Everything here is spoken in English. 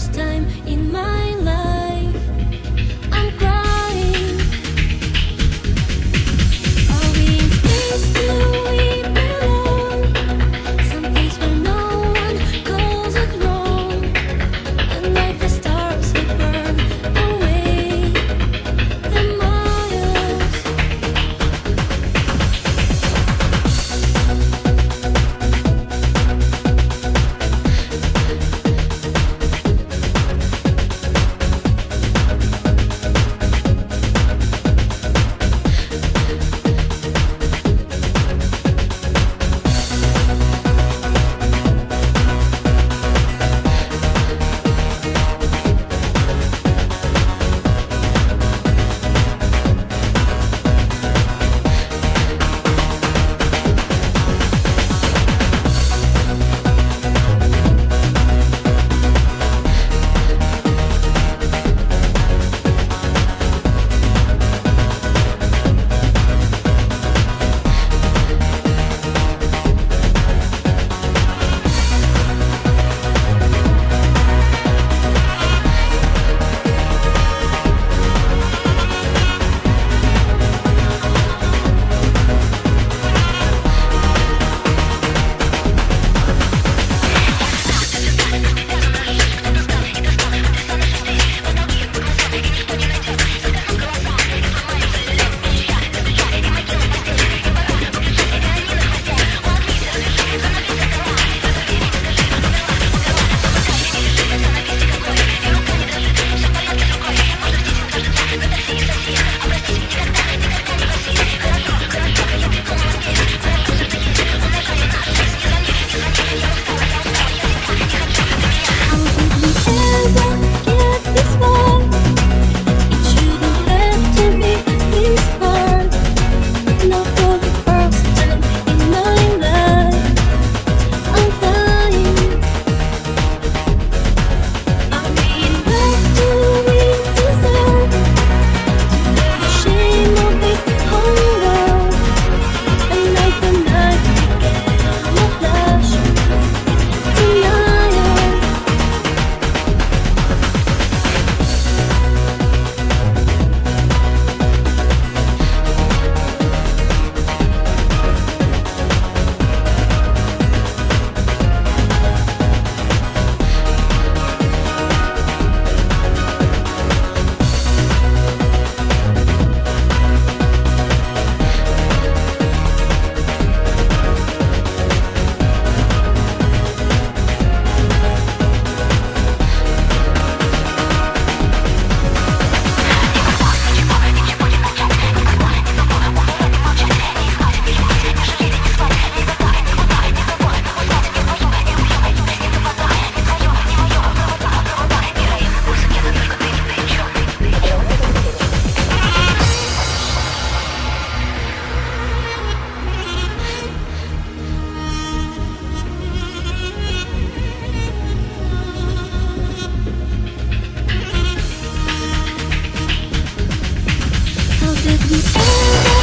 first time the end.